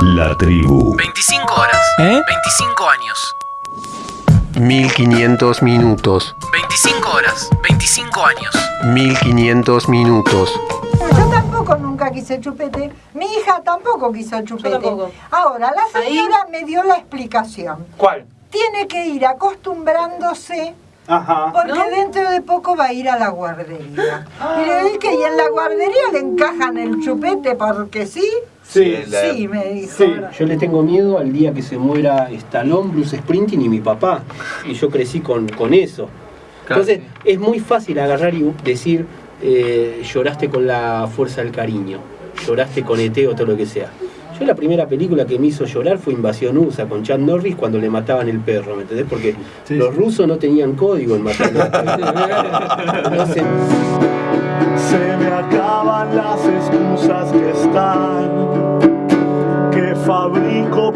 La tribu. 25 horas. ¿Eh? 25 años. 1500 minutos. 25 horas. 25 años. 1500 minutos. Yo tampoco nunca quise chupete. Mi hija tampoco quiso chupete. tampoco. Ahora, la señora me dio la explicación. ¿Cuál? Tiene que ir acostumbrándose Ajá. porque dentro de poco va a ir a la guardería. Y le dije, ¿y en la guardería le encajan el chupete porque sí? Sí. Sí, me dijo. Sí. Yo le tengo miedo al día que se muera Stallone, Bruce Sprinting y mi papá. Y yo crecí con, con eso. Entonces es muy fácil agarrar y decir, eh, lloraste con la fuerza del cariño, lloraste con ET o todo lo que sea. Yo la primera película que me hizo llorar fue Invasión USA con Chad Norris cuando le mataban el perro, ¿me entendés? Porque los rusos no tenían código en matar Se me acaban las excusas que están,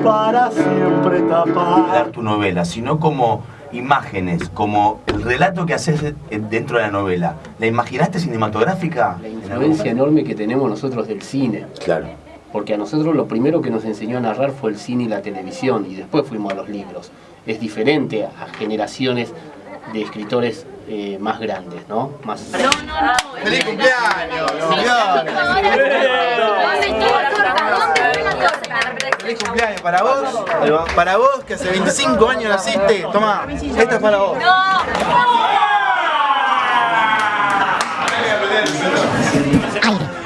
para siempre tapar. dar tu novela, sino como imágenes, como el relato que haces de- dentro de la novela. ¿La imaginaste cinematográfica? la influencia enorme que tenemos nosotros del cine. Claro. Porque a nosotros lo primero que nos enseñó a narrar fue el cine y la televisión y después fuimos a los libros. Es diferente a generaciones de escritores eh, más grandes, ¿no? Más... ¡Feliz cumpleaños! ¡Feliz cumpleaños feliz cumpleaños para vos. Para vos que hace 25 años naciste. Toma, esta es para vos. Aire.